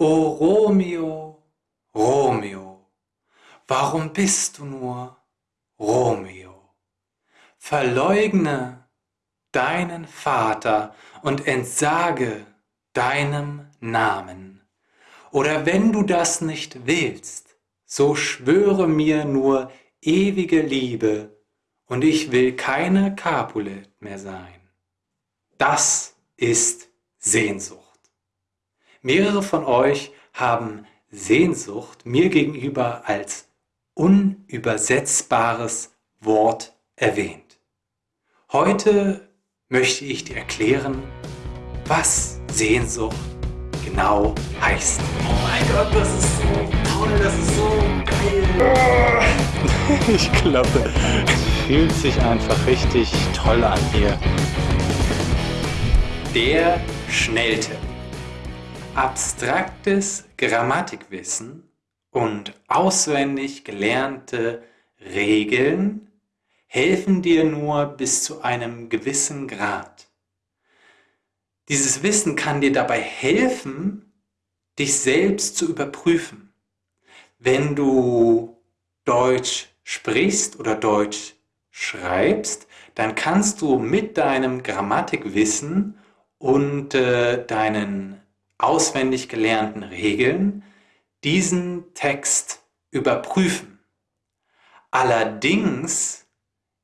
O Romeo, Romeo, warum bist du nur Romeo? Verleugne deinen Vater und entsage deinem Namen. Oder wenn du das nicht willst, so schwöre mir nur ewige Liebe und ich will keine Capulet mehr sein. Das ist Sehnsucht. Mehrere von euch haben Sehnsucht mir gegenüber als unübersetzbares Wort erwähnt. Heute möchte ich dir erklären, was Sehnsucht genau heißt. Oh mein Gott, das ist so toll, das ist so geil. ich glaube, es fühlt sich einfach richtig toll an hier. Der Schnelltipp. Abstraktes Grammatikwissen und auswendig gelernte Regeln helfen dir nur bis zu einem gewissen Grad. Dieses Wissen kann dir dabei helfen, dich selbst zu überprüfen. Wenn du Deutsch sprichst oder Deutsch schreibst, dann kannst du mit deinem Grammatikwissen und äh, deinen auswendig gelernten Regeln diesen Text überprüfen. Allerdings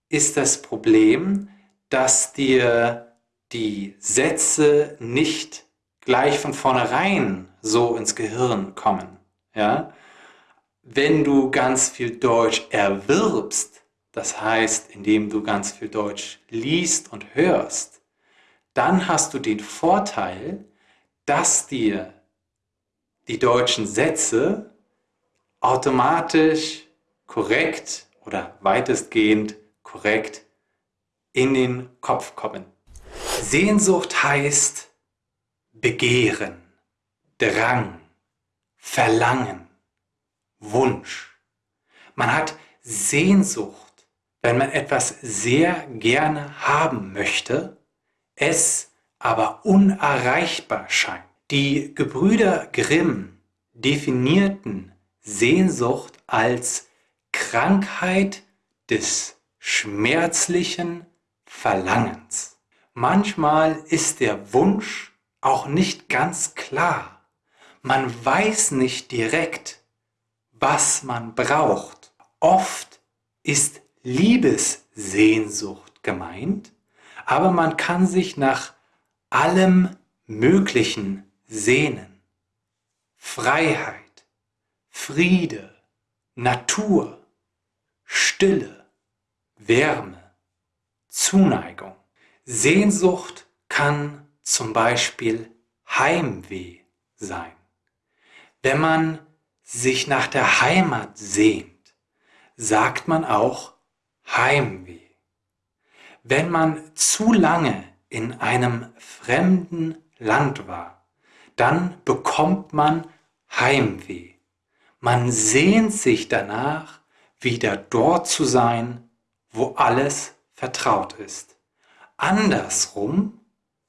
ist das Problem, dass dir die Sätze nicht gleich von vornherein so ins Gehirn kommen. Ja? Wenn du ganz viel Deutsch erwirbst, das heißt, indem du ganz viel Deutsch liest und hörst, dann hast du den Vorteil, dass dir die deutschen Sätze automatisch korrekt oder weitestgehend korrekt in den Kopf kommen. Sehnsucht heißt Begehren, Drang, Verlangen, Wunsch. Man hat Sehnsucht, wenn man etwas sehr gerne haben möchte, es aber unerreichbar scheint. Die Gebrüder Grimm definierten Sehnsucht als Krankheit des schmerzlichen Verlangens. Manchmal ist der Wunsch auch nicht ganz klar. Man weiß nicht direkt, was man braucht. Oft ist Liebessehnsucht gemeint, aber man kann sich nach allem Möglichen sehnen. Freiheit, Friede, Natur, Stille, Wärme, Zuneigung. Sehnsucht kann zum Beispiel Heimweh sein. Wenn man sich nach der Heimat sehnt, sagt man auch Heimweh. Wenn man zu lange in einem fremden Land war, dann bekommt man Heimweh. Man sehnt sich danach, wieder dort zu sein, wo alles vertraut ist. Andersrum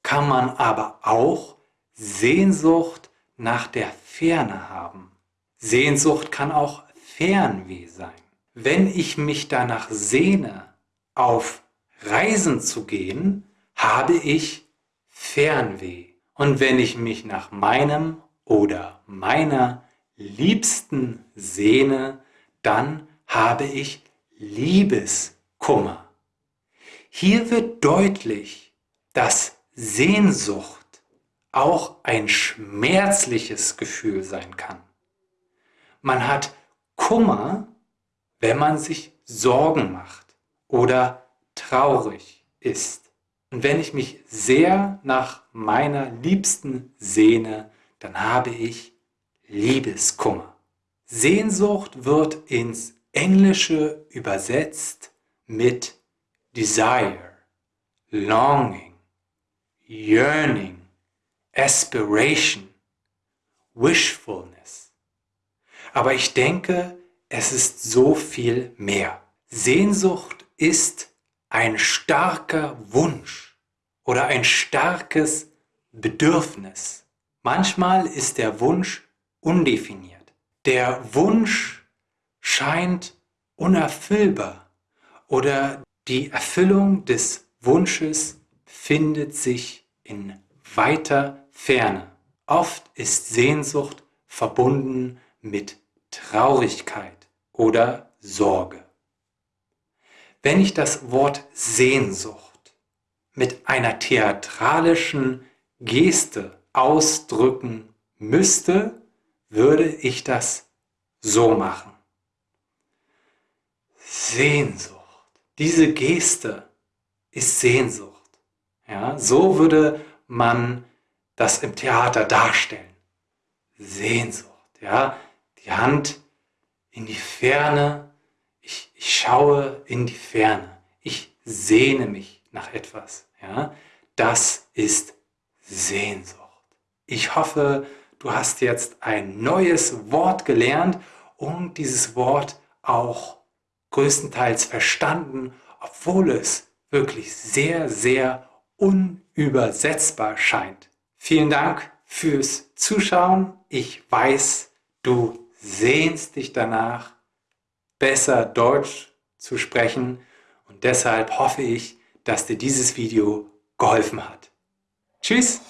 kann man aber auch Sehnsucht nach der Ferne haben. Sehnsucht kann auch Fernweh sein. Wenn ich mich danach sehne, auf Reisen zu gehen, habe ich Fernweh. Und wenn ich mich nach meinem oder meiner Liebsten sehne, dann habe ich Liebeskummer. Hier wird deutlich, dass Sehnsucht auch ein schmerzliches Gefühl sein kann. Man hat Kummer, wenn man sich Sorgen macht oder traurig ist. Und wenn ich mich sehr nach meiner Liebsten sehne, dann habe ich Liebeskummer. Sehnsucht wird ins Englische übersetzt mit Desire, Longing, Yearning, Aspiration, Wishfulness. Aber ich denke, es ist so viel mehr. Sehnsucht ist ein starker Wunsch oder ein starkes Bedürfnis. Manchmal ist der Wunsch undefiniert. Der Wunsch scheint unerfüllbar oder die Erfüllung des Wunsches findet sich in weiter Ferne. Oft ist Sehnsucht verbunden mit Traurigkeit oder Sorge. Wenn ich das Wort Sehnsucht mit einer theatralischen Geste ausdrücken müsste, würde ich das so machen. Sehnsucht. Diese Geste ist Sehnsucht. Ja, so würde man das im Theater darstellen. Sehnsucht. Ja, die Hand in die Ferne. Schaue in die Ferne. Ich sehne mich nach etwas. Ja, das ist Sehnsucht. Ich hoffe, du hast jetzt ein neues Wort gelernt und dieses Wort auch größtenteils verstanden, obwohl es wirklich sehr, sehr unübersetzbar scheint. Vielen Dank fürs Zuschauen. Ich weiß, du sehnst dich danach, besser Deutsch zu sprechen und deshalb hoffe ich, dass dir dieses Video geholfen hat. Tschüss!